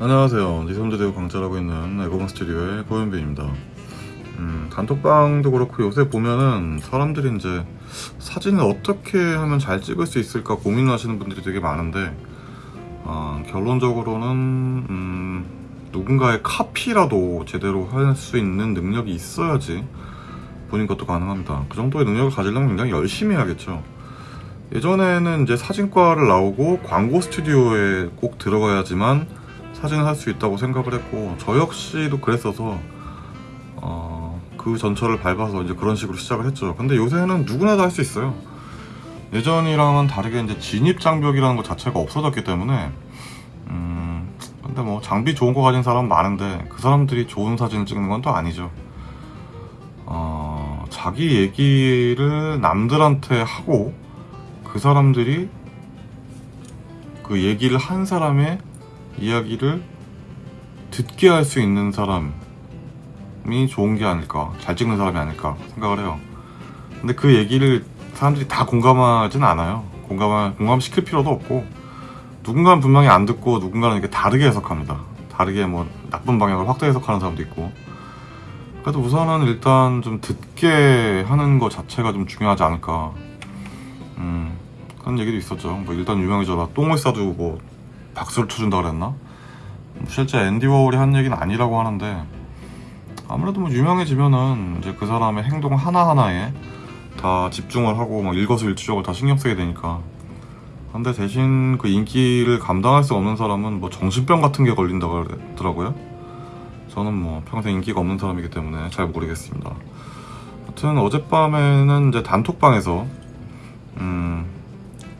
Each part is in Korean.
안녕하세요. 니섬드대우 강좌라고 있는 에고방 스튜디오의 고현빈입니다. 음, 단톡방도 그렇고 요새 보면은 사람들이 이제 사진을 어떻게 하면 잘 찍을 수 있을까 고민하시는 분들이 되게 많은데 어, 결론적으로는 음, 누군가의 카피라도 제대로 할 수 있는 능력이 있어야지 본인 것도 가능합니다. 그 정도의 능력을 가지려면 굉장히 열심히 해야겠죠. 예전에는 이제 사진과를 나오고 광고 스튜디오에 꼭 들어가야지만 사진을 할 수 있다고 생각을 했고 저 역시도 그랬어서 어, 그 전철을 밟아서 이제 그런 식으로 시작을 했죠. 근데 요새는 누구나 다 할 수 있어요. 예전이랑은 다르게 이제 진입 장벽이라는 것 자체가 없어졌기 때문에 음, 근데 뭐 장비 좋은 거 가진 사람 많은데 그 사람들이 좋은 사진을 찍는 건 또 아니죠. 어, 자기 얘기를 남들한테 하고 그 사람들이 그 얘기를 한 사람의 이야기를 듣게 할 수 있는 사람이 좋은 게 아닐까 잘 찍는 사람이 아닐까 생각을 해요. 근데 그 얘기를 사람들이 다 공감하진 않아요. 공감 공감시킬 필요도 없고 누군가는 분명히 안 듣고 누군가는 이렇게 다르게 해석합니다. 다르게 뭐 나쁜 방향을 확대 해석하는 사람도 있고. 그래도 우선은 일단 좀 듣게 하는 것 자체가 좀 중요하지 않을까. 음 그런 얘기도 있었죠. 뭐 일단 유명해져라. 똥을 싸도 뭐 박수를 쳐준다 그랬나? 실제 앤디 워홀이 한 얘기는 아니라고 하는데 아무래도 뭐 유명해지면은 이제 그 사람의 행동 하나하나에 다 집중을 하고 막 일거수일투족을 다 신경 쓰게 되니까. 근데 대신 그 인기를 감당할 수 없는 사람은 뭐 정신병 같은 게 걸린다고 그러더라고요. 저는 뭐 평생 인기가 없는 사람이기 때문에 잘 모르겠습니다. 하여튼 어젯밤에는 이제 단톡방에서 음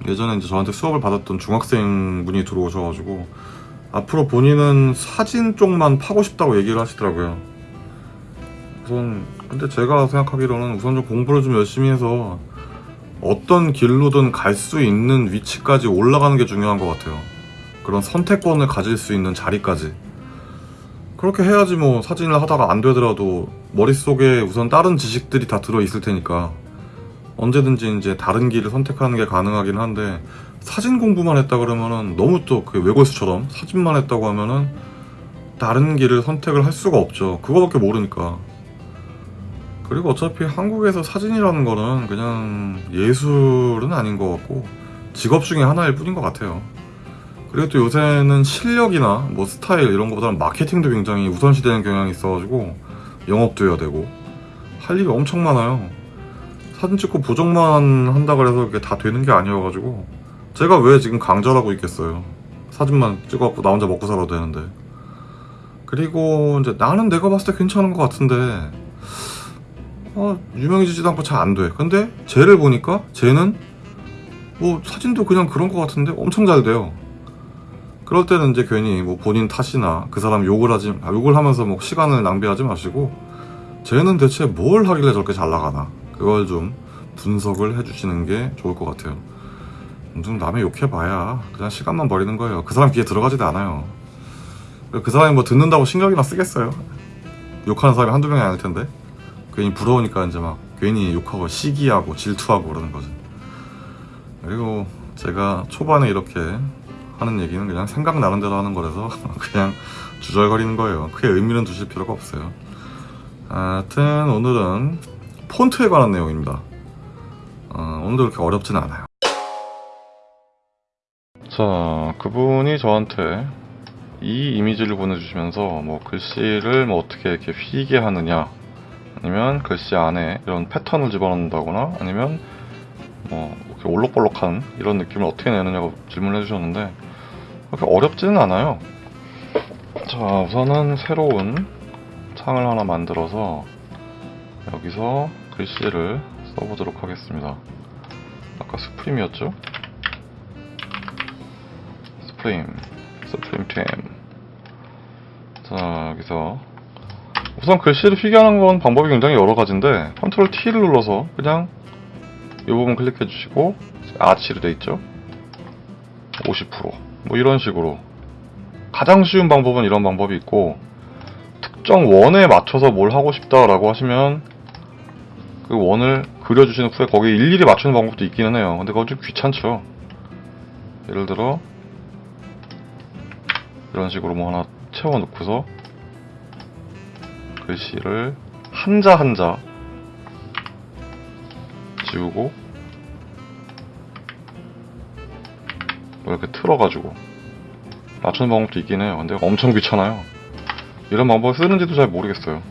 예전에 이제 저한테 수업을 받았던 중학생 분이 들어오셔가지고 앞으로 본인은 사진 쪽만 파고 싶다고 얘기를 하시더라고요. 우선 근데 제가 생각하기로는 우선 좀 공부를 좀 열심히 해서 어떤 길로든 갈 수 있는 위치까지 올라가는 게 중요한 것 같아요. 그런 선택권을 가질 수 있는 자리까지. 그렇게 해야지 뭐 사진을 하다가 안 되더라도 머릿속에 우선 다른 지식들이 다 들어있을 테니까 언제든지 이제 다른 길을 선택하는 게 가능하긴 한데 사진 공부만 했다 그러면은 너무 또 그 외골수처럼 사진만 했다고 하면은 다른 길을 선택을 할 수가 없죠. 그거밖에 모르니까. 그리고 어차피 한국에서 사진이라는 거는 그냥 예술은 아닌 것 같고 직업 중에 하나일 뿐인 것 같아요. 그리고 또 요새는 실력이나 뭐 스타일 이런 것보다는 마케팅도 굉장히 우선시되는 경향이 있어가지고 영업도 해야 되고 할 일이 엄청 많아요. 사진 찍고 보정만 한다 그래서 그게 다 되는 게 아니어가지고 제가 왜 지금 강좌라고 있겠어요. 사진만 찍어갖고 나 혼자 먹고 살아도 되는데. 그리고 이제 나는 내가 봤을 때 괜찮은 것 같은데 어, 유명해지지도 않고 잘 안 돼. 근데 쟤를 보니까 쟤는 뭐 사진도 그냥 그런 것 같은데 엄청 잘 돼요. 그럴 때는 이제 괜히 뭐 본인 탓이나 그 사람 욕을 하지 아, 욕을 하면서 뭐 시간을 낭비하지 마시고 쟤는 대체 뭘 하길래 저렇게 잘 나가나 그걸 좀 분석을 해주시는 게 좋을 것 같아요. 좀 남의 욕해봐야 그냥 시간만 버리는 거예요. 그 사람 귀에 들어가지도 않아요. 그 사람이 뭐 듣는다고 신경이나 쓰겠어요? 욕하는 사람이 한두 명이 아닐 텐데 괜히 부러우니까 이제 막 괜히 욕하고 시기하고 질투하고 그러는 거죠. 그리고 제가 초반에 이렇게 하는 얘기는 그냥 생각나는 대로 하는 거라서 그냥 주절거리는 거예요. 크게 의미는 두실 필요가 없어요. 하여튼 오늘은 폰트에 관한 내용입니다. 어, 오늘도 그렇게 어렵진 않아요. 자, 그분이 저한테 이 이미지를 보내주시면서 뭐 글씨를 뭐 어떻게 이렇게 휘게 하느냐, 아니면 글씨 안에 이런 패턴을 집어넣는다거나, 아니면 뭐 이렇게 올록볼록한 이런 느낌을 어떻게 내느냐고 질문을 해주셨는데 그렇게 어렵지는 않아요. 자, 우선은 새로운 창을 하나 만들어서 여기서 글씨를 써보도록 하겠습니다. 아까 Supreme이었죠? Supreme, Supreme 템. 자, 여기서 우선 글씨를 휘게하는 건 방법이 굉장히 여러 가지인데 control T를 눌러서 그냥 이 부분 클릭해 주시고 아치로 돼 있죠? 50%뭐 이런 식으로 가장 쉬운 방법은 이런 방법이 있고 특정 원에 맞춰서 뭘 하고 싶다라고 하시면 그 원을 그려주신 후에 거기에 일일이 맞추는 방법도 있기는 해요. 근데 그건 좀 귀찮죠. 예를 들어 이런 식으로 뭐 하나 채워 놓고서 글씨를 한자 한자 지우고 뭐 이렇게 틀어가지고 맞추는 방법도 있긴 해요. 근데 엄청 귀찮아요. 이런 방법을 쓰는지도 잘 모르겠어요.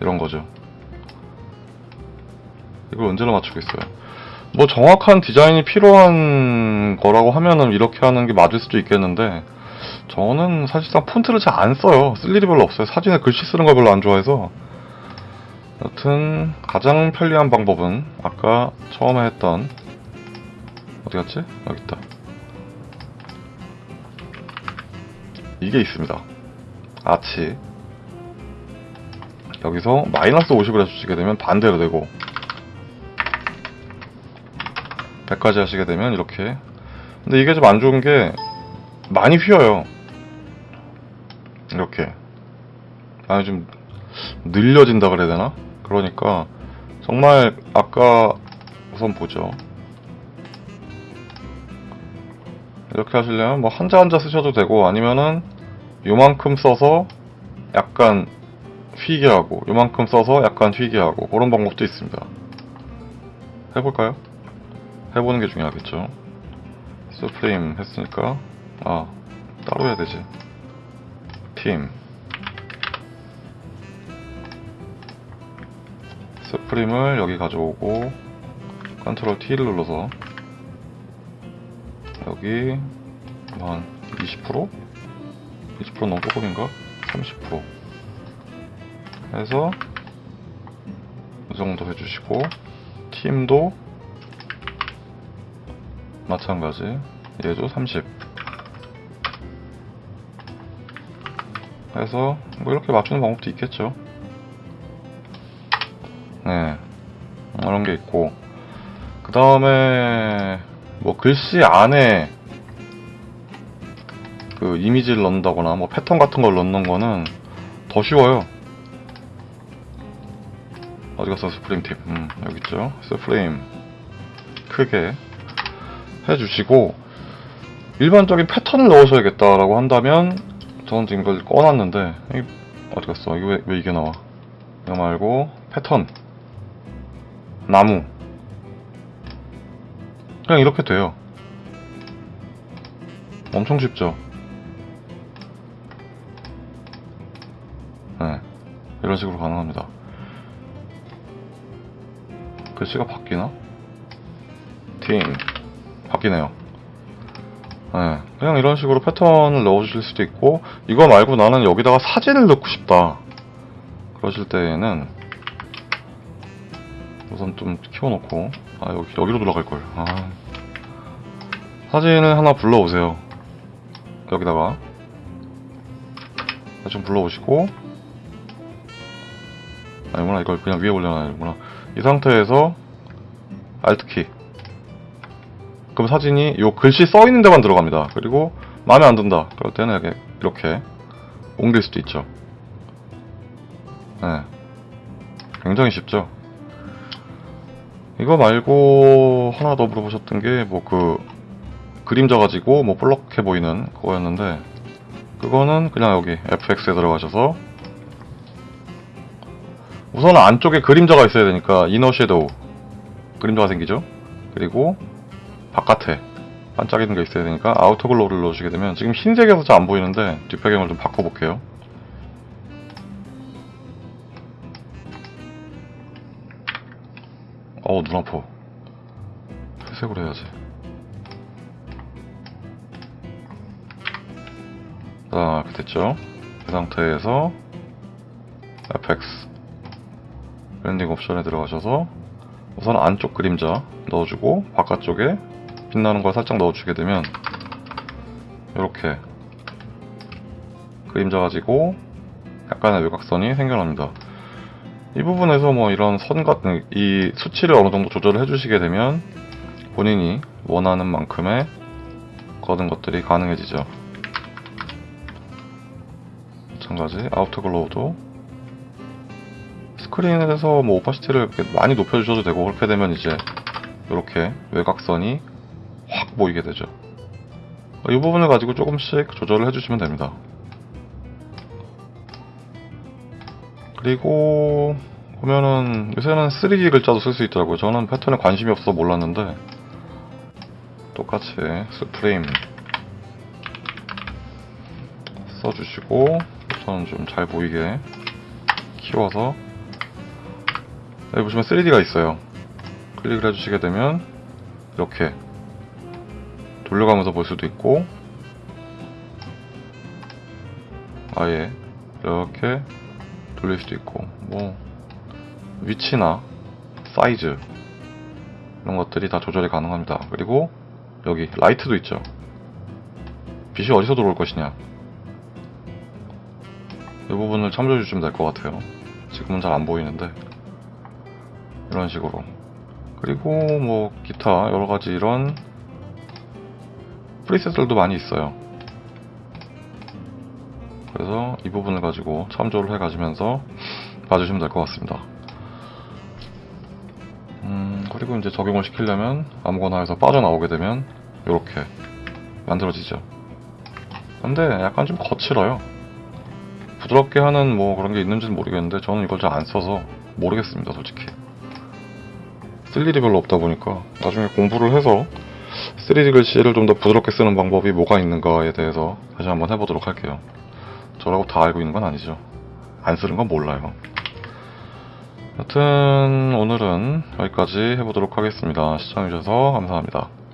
이런 거죠. 이걸 언제나 맞추고 있어요. 뭐 정확한 디자인이 필요한 거라고 하면은 이렇게 하는 게 맞을 수도 있겠는데 저는 사실상 폰트를 잘 안 써요. 쓸 일이 별로 없어요. 사진에 글씨 쓰는 걸 별로 안 좋아해서 여튼 가장 편리한 방법은 아까 처음에 했던 어디 갔지? 여기 있다. 이게 있습니다. 아치 여기서 마이너스 50을 해주시게 되면 반대로 되고 100까지 하시게 되면 이렇게. 근데 이게 좀 안 좋은 게 많이 휘어요. 이렇게. 많이 좀 늘려진다 그래야 되나? 그러니까 정말 아까 우선 보죠. 이렇게 하시려면 뭐 한자 한자 쓰셔도 되고 아니면은 요만큼 써서 약간 휘게 하고 요만큼 써서 약간 휘게 하고 그런 방법도 있습니다 해볼까요? 해보는 게 중요하겠죠 스프림 했으니까 아 따로 해야 되지 팀 스프림을 여기 가져오고 컨트롤 T를 눌러서 여기 한 20%? 20% 너무 조금인가? 30% 해서 이 정도 해주시고 팀도 마찬가지. 얘도 30 해서 뭐 이렇게 맞추는 방법도 있겠죠. 네. 이런 게 있고. 그 다음에 뭐 글씨 안에 그 이미지를 넣는다거나 뭐 패턴 같은 걸 넣는 거는 더 쉬워요 어디 갔어? 스프림 팁 음, 여기 있죠. 스프림 크게 해주시고 일반적인 패턴을 넣으셔야겠다라고 한다면 저는 지금 이걸 꺼놨는데 이 어디 갔어? 이거 왜, 왜 이게 나와? 이거 말고 패턴. 나무. 그냥 이렇게 돼요. 엄청 쉽죠? 네. 이런 식으로 가능합니다 글씨가 바뀌나? 팀 바뀌네요. 네, 그냥 이런 식으로 패턴을 넣어주실 수도 있고 이거 말고 나는 여기다가 사진을 넣고 싶다. 그러실 때에는 우선 좀 키워놓고 아 여기, 여기로 돌아갈걸. 아. 사진을 하나 불러오세요. 여기다가. 좀 불러오시고. 아니구나 이걸 그냥 위에 올려놔야구나 이 상태에서 Alt키 그럼 사진이 요 글씨 써 있는 데만 들어갑니다. 그리고 마음에 안 든다. 그럴 때는 이렇게, 옮길 수도 있죠. 네. 굉장히 쉽죠. 이거 말고 하나 더 물어보셨던 게 뭐 그 그림자 가지고 뭐 볼록해 보이는 그거였는데 그거는 그냥 여기 FX에 들어가셔서 우선 안쪽에 그림자가 있어야 되니까 inner shadow 그림자가 생기죠. 그리고 바깥에 반짝이는 게 있어야 되니까 outer glow를 넣으시게 되면 지금 흰색에서 잘 안 보이는데 뒷배경을 좀 바꿔볼게요. 어우 눈 아파. 회색으로 해야지. 자 이렇게 됐죠. 그 상태에서 FX blending 옵션에 들어가셔서 우선 안쪽 그림자 넣어주고 바깥쪽에 빛나는 걸 살짝 넣어주게 되면 이렇게 그림자 가지고 약간의 외곽선이 생겨납니다. 이 부분에서 뭐 이런 선 같은 이 수치를 어느 정도 조절을 해주시게 되면 본인이 원하는 만큼의 거는 것들이 가능해지죠. 마찬가지 outer glow도 스크린에서 뭐 opacity를 많이 높여주셔도 되고 그렇게 되면 이제 이렇게 외곽선이 확 보이게 되죠. 이 부분을 가지고 조금씩 조절을 해주시면 됩니다. 그리고 보면은 요새는 3D 글자도 쓸 수 있더라고요. 저는 패턴에 관심이 없어서 몰랐는데 똑같이 스프레임 써주시고 저는 좀잘 보이게 키워서 여기 보시면 3D가 있어요. 클릭을 해주시게 되면 이렇게 돌려가면서 볼 수도 있고 아예 이렇게 돌릴 수도 있고 뭐 위치나 사이즈 이런 것들이 다 조절이 가능합니다. 그리고 여기 라이트도 있죠. 빛이 어디서 들어올 것이냐 이 부분을 참조해 주시면 될 것 같아요. 지금은 잘 안 보이는데 이런 식으로 그리고 뭐 기타 여러 가지 이런 프리셋들도 많이 있어요. 그래서 이 부분을 가지고 참조를 해 가시면서 봐주시면 될 것 같습니다. 음, 그리고 이제 적용을 시키려면 아무거나 해서 빠져나오게 되면 이렇게 만들어지죠. 근데 약간 좀 거칠어요. 부드럽게 하는 뭐 그런 게 있는지는 모르겠는데 저는 이걸 잘 안 써서 모르겠습니다, 솔직히. 쓸 일이 별로 없다 보니까 나중에 공부를 해서 3D 글씨를 좀 더 부드럽게 쓰는 방법이 뭐가 있는가에 대해서 다시 한번 해보도록 할게요. 저라고 다 알고 있는 건 아니죠. 안 쓰는 건 몰라요. 여튼 오늘은 여기까지 해보도록 하겠습니다. 시청해주셔서 감사합니다.